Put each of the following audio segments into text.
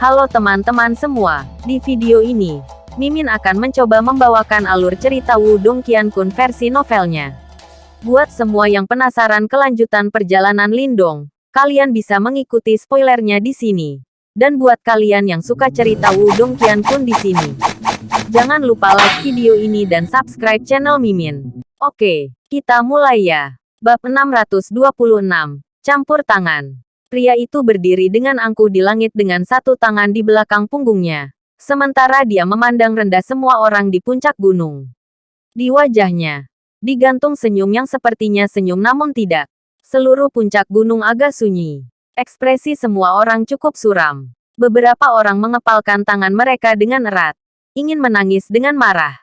Halo teman-teman semua, di video ini, Mimin akan mencoba membawakan alur cerita Wudong Qiankun versi novelnya. Buat semua yang penasaran kelanjutan perjalanan Lindong, kalian bisa mengikuti spoilernya di sini. Dan buat kalian yang suka cerita Wudong Qiankun di sini, jangan lupa like video ini dan subscribe channel Mimin. Oke, kita mulai ya. Bab 626, Campur Tangan. Pria itu berdiri dengan angkuh di langit dengan satu tangan di belakang punggungnya. Sementara dia memandang rendah semua orang di puncak gunung. Di wajahnya, digantung senyum yang sepertinya senyum namun tidak. Seluruh puncak gunung agak sunyi. Ekspresi semua orang cukup suram. Beberapa orang mengepalkan tangan mereka dengan erat. Ingin menangis dengan marah.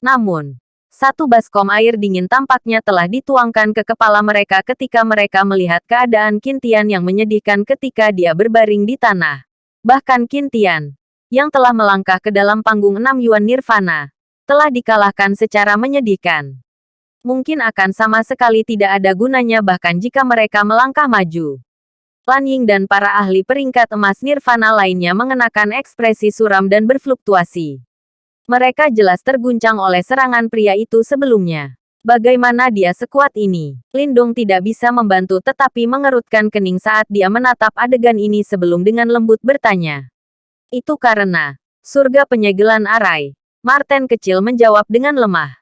Namun, satu baskom air dingin tampaknya telah dituangkan ke kepala mereka ketika mereka melihat keadaan Kintian yang menyedihkan ketika dia berbaring di tanah. Bahkan Kintian, yang telah melangkah ke dalam panggung enam Yuan Nirvana, telah dikalahkan secara menyedihkan. Mungkin akan sama sekali tidak ada gunanya bahkan jika mereka melangkah maju. Lan Ying dan para ahli peringkat emas Nirvana lainnya mengenakan ekspresi suram dan berfluktuasi. Mereka jelas terguncang oleh serangan pria itu sebelumnya. Bagaimana dia sekuat ini? Lindung tidak bisa membantu tetapi mengerutkan kening saat dia menatap adegan ini sebelum dengan lembut bertanya. Itu karena surga penyegelan arai. Martin kecil menjawab dengan lemah.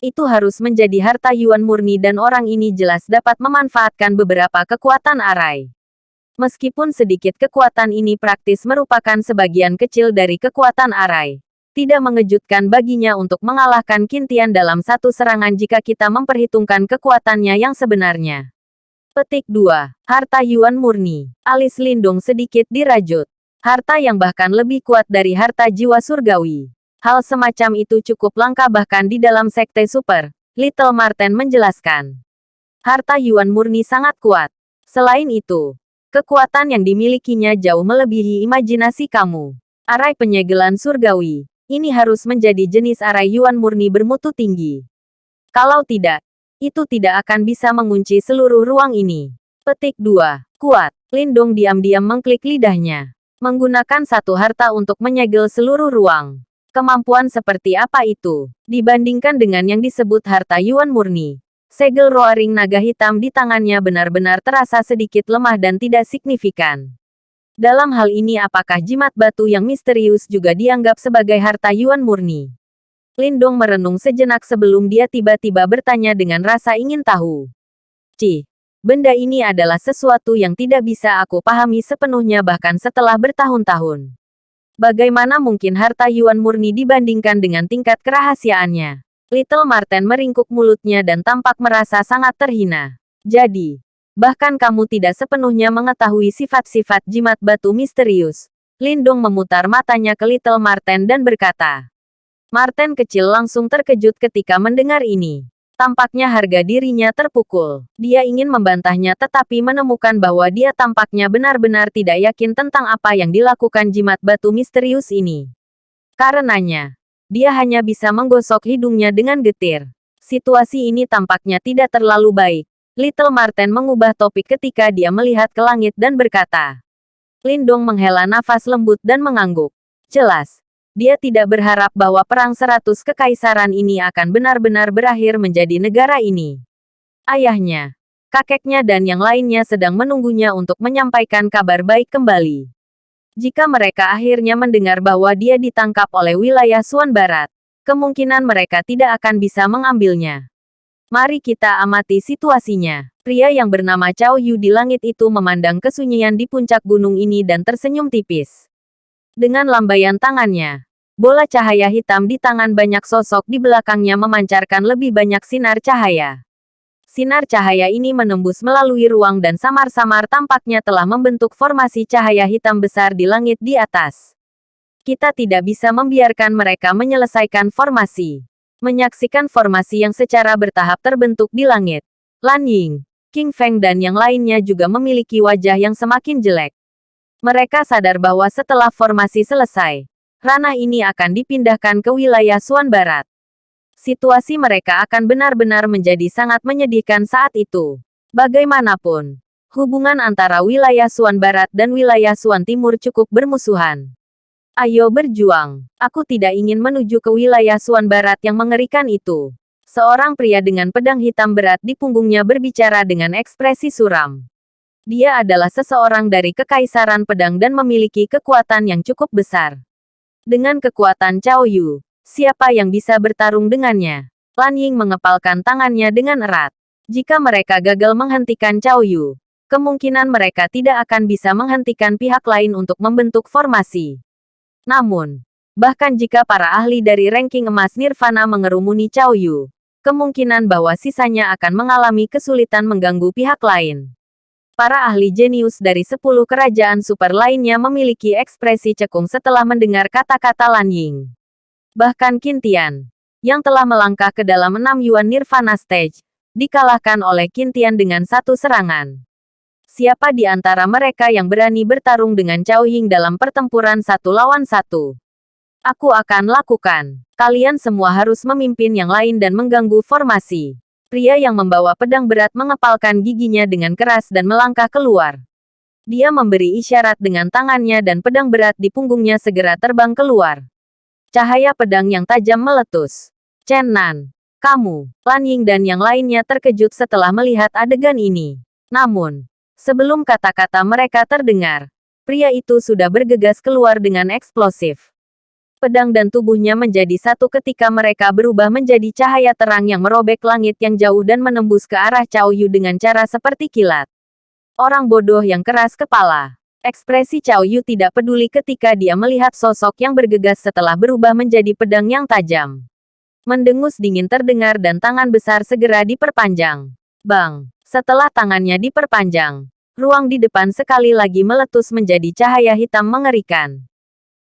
Itu harus menjadi harta Yuan murni dan orang ini jelas dapat memanfaatkan beberapa kekuatan arai. Meskipun sedikit kekuatan ini praktis merupakan sebagian kecil dari kekuatan arai tidak mengejutkan baginya untuk mengalahkan Kintian dalam satu serangan jika kita memperhitungkan kekuatannya yang sebenarnya. Petik 2. Harta Yuan murni. Alis Lindung sedikit dirajut. Harta yang bahkan lebih kuat dari harta jiwa surgawi. Hal semacam itu cukup langka bahkan di dalam sekte super. Little Martin menjelaskan. Harta Yuan murni sangat kuat. Selain itu, kekuatan yang dimilikinya jauh melebihi imajinasi kamu. Arai penyegelan surgawi. Ini harus menjadi jenis arai Yuan murni bermutu tinggi. Kalau tidak, itu tidak akan bisa mengunci seluruh ruang ini. Petik 2. Kuat. Lindong diam-diam mengklik lidahnya. Menggunakan satu harta untuk menyegel seluruh ruang. Kemampuan seperti apa itu? Dibandingkan dengan yang disebut harta Yuan murni. Segel roaring naga hitam di tangannya benar-benar terasa sedikit lemah dan tidak signifikan. Dalam hal ini apakah jimat batu yang misterius juga dianggap sebagai harta Yuan murni? Lindong merenung sejenak sebelum dia tiba-tiba bertanya dengan rasa ingin tahu. Cih, benda ini adalah sesuatu yang tidak bisa aku pahami sepenuhnya bahkan setelah bertahun-tahun. Bagaimana mungkin harta Yuan murni dibandingkan dengan tingkat kerahasiaannya? Little Martin meringkuk mulutnya dan tampak merasa sangat terhina. Jadi, Bahkan kamu tidak sepenuhnya mengetahui sifat-sifat jimat batu misterius. Lindong memutar matanya ke Little Marten dan berkata. Marten kecil langsung terkejut ketika mendengar ini. Tampaknya harga dirinya terpukul. Dia ingin membantahnya tetapi menemukan bahwa dia tampaknya benar-benar tidak yakin tentang apa yang dilakukan jimat batu misterius ini. Karenanya, dia hanya bisa menggosok hidungnya dengan getir. Situasi ini tampaknya tidak terlalu baik. Little Marten mengubah topik ketika dia melihat ke langit dan berkata. Lindong menghela nafas lembut dan mengangguk. Jelas, dia tidak berharap bahwa perang seratus kekaisaran ini akan benar-benar berakhir menjadi negara ini. Ayahnya, kakeknya dan yang lainnya sedang menunggunya untuk menyampaikan kabar baik kembali. Jika mereka akhirnya mendengar bahwa dia ditangkap oleh wilayah Suan Barat, kemungkinan mereka tidak akan bisa mengambilnya. Mari kita amati situasinya. Pria yang bernama Cao Yu di langit itu memandang kesunyian di puncak gunung ini dan tersenyum tipis. Dengan lambaian tangannya, bola cahaya hitam di tangan banyak sosok di belakangnya memancarkan lebih banyak sinar cahaya. Sinar cahaya ini menembus melalui ruang dan samar-samar tampaknya telah membentuk formasi cahaya hitam besar di langit di atas. Kita tidak bisa membiarkan mereka menyelesaikan formasi menyaksikan formasi yang secara bertahap terbentuk di langit. Lan Ying, King Feng dan yang lainnya juga memiliki wajah yang semakin jelek. Mereka sadar bahwa setelah formasi selesai, ranah ini akan dipindahkan ke wilayah Suan Barat. Situasi mereka akan benar-benar menjadi sangat menyedihkan saat itu. Bagaimanapun, Hubungan antara wilayah Suan Barat dan wilayah Suan Timur cukup bermusuhan. Ayo berjuang. Aku tidak ingin menuju ke wilayah Suan Barat yang mengerikan itu. Seorang pria dengan pedang hitam berat di punggungnya berbicara dengan ekspresi suram. Dia adalah seseorang dari Kekaisaran Pedang dan memiliki kekuatan yang cukup besar. Dengan kekuatan Cao Yu, siapa yang bisa bertarung dengannya? Lan Ying mengepalkan tangannya dengan erat. Jika mereka gagal menghentikan Cao Yu, kemungkinan mereka tidak akan bisa menghentikan pihak lain untuk membentuk formasi. Namun, bahkan jika para ahli dari ranking emas Nirvana mengerumuni Cao Yu, kemungkinan bahwa sisanya akan mengalami kesulitan mengganggu pihak lain. Para ahli jenius dari 10 kerajaan super lainnya memiliki ekspresi cekung setelah mendengar kata-kata Lan Ying. Bahkan Kintian, yang telah melangkah ke dalam enam Yuan Nirvana Stage, dikalahkan oleh Kintian dengan satu serangan. Siapa di antara mereka yang berani bertarung dengan Cao Ying dalam pertempuran satu lawan satu? Aku akan lakukan. Kalian semua harus memimpin yang lain dan mengganggu formasi. Pria yang membawa pedang berat mengepalkan giginya dengan keras dan melangkah keluar. Dia memberi isyarat dengan tangannya dan pedang berat di punggungnya segera terbang keluar. Cahaya pedang yang tajam meletus. Chen Nan, kamu, Lan Ying dan yang lainnya terkejut setelah melihat adegan ini. Namun, Sebelum kata-kata mereka terdengar, pria itu sudah bergegas keluar dengan eksplosif. Pedang dan tubuhnya menjadi satu ketika mereka berubah menjadi cahaya terang yang merobek langit yang jauh dan menembus ke arah Cao Yu dengan cara seperti kilat. Orang bodoh yang keras kepala. Ekspresi Cao Yu tidak peduli ketika dia melihat sosok yang bergegas setelah berubah menjadi pedang yang tajam. Mendengus dingin terdengar dan tangan besar segera diperpanjang. Bang! Setelah tangannya diperpanjang, ruang di depan sekali lagi meletus menjadi cahaya hitam mengerikan.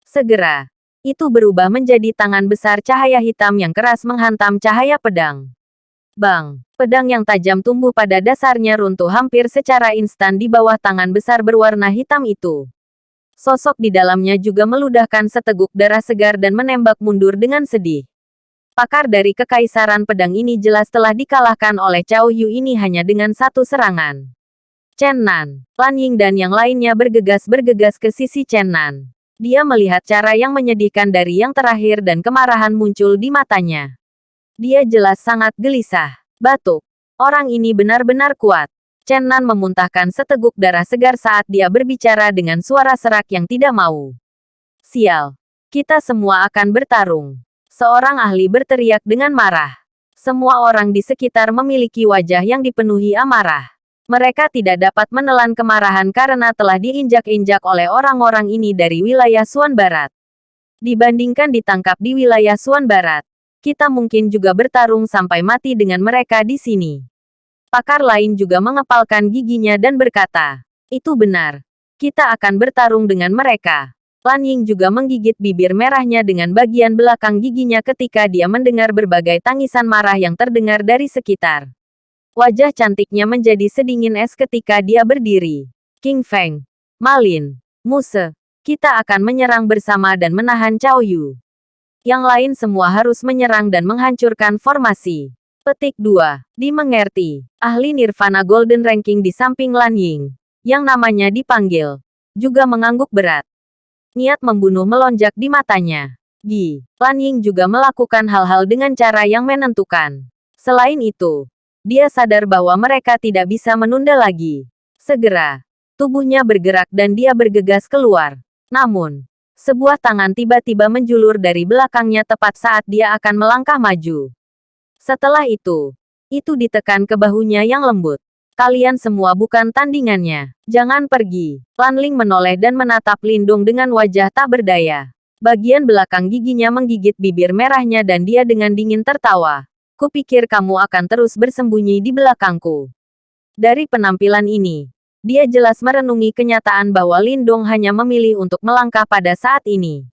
Segera, itu berubah menjadi tangan besar cahaya hitam yang keras menghantam cahaya pedang. Bang, pedang yang tajam tumbuh pada dasarnya runtuh hampir secara instan di bawah tangan besar berwarna hitam itu. Sosok di dalamnya juga meludahkan seteguk darah segar dan menembak mundur dengan sedih pakar dari Kekaisaran Pedang ini jelas telah dikalahkan oleh Cao Yu ini hanya dengan satu serangan. Chen Nan, Lan Ying dan yang lainnya bergegas-bergegas ke sisi Chen Nan. Dia melihat cara yang menyedihkan dari yang terakhir dan kemarahan muncul di matanya. Dia jelas sangat gelisah. Batuk. Orang ini benar-benar kuat. Chen Nan memuntahkan seteguk darah segar saat dia berbicara dengan suara serak yang tidak mau. Sial. Kita semua akan bertarung. Seorang ahli berteriak dengan marah. Semua orang di sekitar memiliki wajah yang dipenuhi amarah. Mereka tidak dapat menelan kemarahan karena telah diinjak-injak oleh orang-orang ini dari wilayah Suan Barat. Dibandingkan ditangkap di wilayah Suan Barat, kita mungkin juga bertarung sampai mati dengan mereka di sini. Pakar lain juga mengepalkan giginya dan berkata, itu benar. Kita akan bertarung dengan mereka. Lan Ying juga menggigit bibir merahnya dengan bagian belakang giginya ketika dia mendengar berbagai tangisan marah yang terdengar dari sekitar. Wajah cantiknya menjadi sedingin es ketika dia berdiri. King Feng, Malin, Muse, kita akan menyerang bersama dan menahan Cao Yu. Yang lain semua harus menyerang dan menghancurkan formasi. Petik 2. Dimengerti. Ahli Nirvana Golden Ranking di samping Lan Ying, yang namanya dipanggil, juga mengangguk berat. Niat membunuh melonjak di matanya. Gi, Lan Ying juga melakukan hal-hal dengan cara yang menentukan. Selain itu, dia sadar bahwa mereka tidak bisa menunda lagi. Segera, tubuhnya bergerak dan dia bergegas keluar. Namun, sebuah tangan tiba-tiba menjulur dari belakangnya tepat saat dia akan melangkah maju. Setelah itu, itu ditekan ke bahunya yang lembut. Kalian semua bukan tandingannya. Jangan pergi. Lan Ling menoleh dan menatap Lindung dengan wajah tak berdaya. Bagian belakang giginya menggigit bibir merahnya dan dia dengan dingin tertawa. Kupikir kamu akan terus bersembunyi di belakangku. Dari penampilan ini, dia jelas merenungi kenyataan bahwa Lindong hanya memilih untuk melangkah pada saat ini.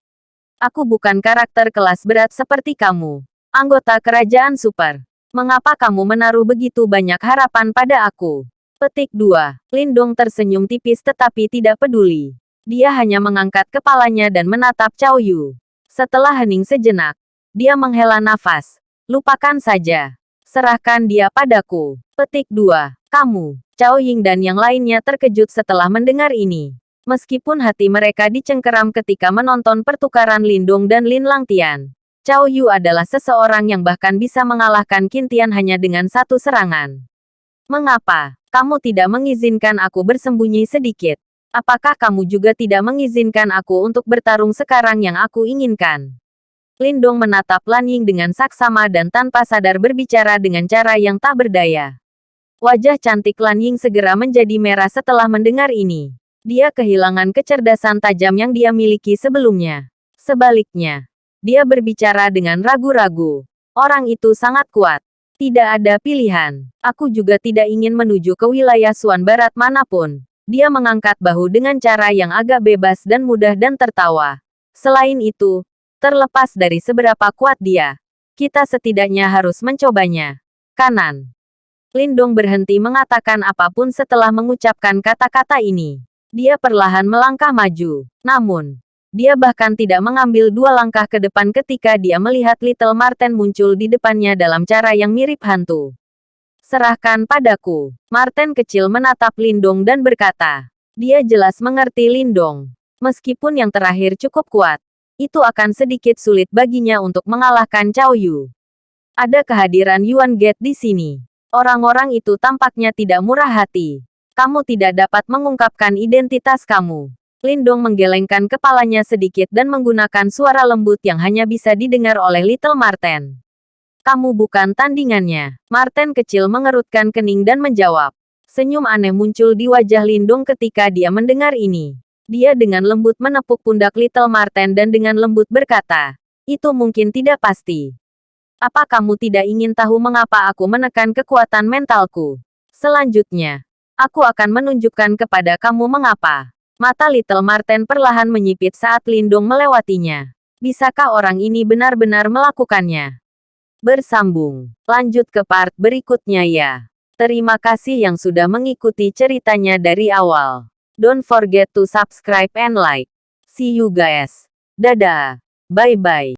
Aku bukan karakter kelas berat seperti kamu. Anggota kerajaan super. Mengapa kamu menaruh begitu banyak harapan pada aku? Petik 2. Lindong tersenyum tipis tetapi tidak peduli. Dia hanya mengangkat kepalanya dan menatap Cao Yu. Setelah hening sejenak, dia menghela nafas. Lupakan saja. Serahkan dia padaku. Petik 2. Kamu, Cao Ying dan yang lainnya terkejut setelah mendengar ini. Meskipun hati mereka dicengkeram ketika menonton pertukaran Lindung dan Lin Langtian. Cao Yu adalah seseorang yang bahkan bisa mengalahkan Kintian hanya dengan satu serangan. Mengapa? Kamu tidak mengizinkan aku bersembunyi sedikit. Apakah kamu juga tidak mengizinkan aku untuk bertarung sekarang yang aku inginkan? Lindong menatap Lan Ying dengan saksama dan tanpa sadar berbicara dengan cara yang tak berdaya. Wajah cantik Lan Ying segera menjadi merah setelah mendengar ini. Dia kehilangan kecerdasan tajam yang dia miliki sebelumnya. Sebaliknya, dia berbicara dengan ragu-ragu. Orang itu sangat kuat. Tidak ada pilihan. Aku juga tidak ingin menuju ke wilayah Suan Barat mana pun. Dia mengangkat bahu dengan cara yang agak bebas dan mudah dan tertawa. Selain itu, Terlepas dari seberapa kuat dia, kita setidaknya harus mencobanya. Kanan. Lindong berhenti mengatakan apa pun setelah mengucapkan kata-kata ini. Dia perlahan melangkah maju. Namun, dia bahkan tidak mengambil dua langkah ke depan ketika dia melihat Little Marten muncul di depannya dalam cara yang mirip hantu. Serahkan padaku. Marten kecil menatap Lindong dan berkata. Dia jelas mengerti Lindong. Meskipun yang terakhir cukup kuat, itu akan sedikit sulit baginya untuk mengalahkan Cao Yu. Ada kehadiran Yuan Get di sini. Orang-orang itu tampaknya tidak murah hati. Kamu tidak dapat mengungkapkan identitas kamu. Lindong menggelengkan kepalanya sedikit dan menggunakan suara lembut yang hanya bisa didengar oleh Little Marten. Kamu bukan tandingannya. Marten kecil mengerutkan kening dan menjawab. Senyum aneh muncul di wajah Lindong ketika dia mendengar ini. Dia dengan lembut menepuk pundak Little Marten dan dengan lembut berkata, itu mungkin tidak pasti. Apa kamu tidak ingin tahu mengapa aku menekan kekuatan mentalku? Selanjutnya, aku akan menunjukkan kepada kamu mengapa. Mata Little Marten perlahan menyipit saat Lindung melewatinya. Bisakah orang ini benar-benar melakukannya? Bersambung. Lanjut ke part berikutnya ya. Terima kasih yang sudah mengikuti ceritanya dari awal. Don't forget to subscribe and like. See you guys. Dadah. Bye-bye.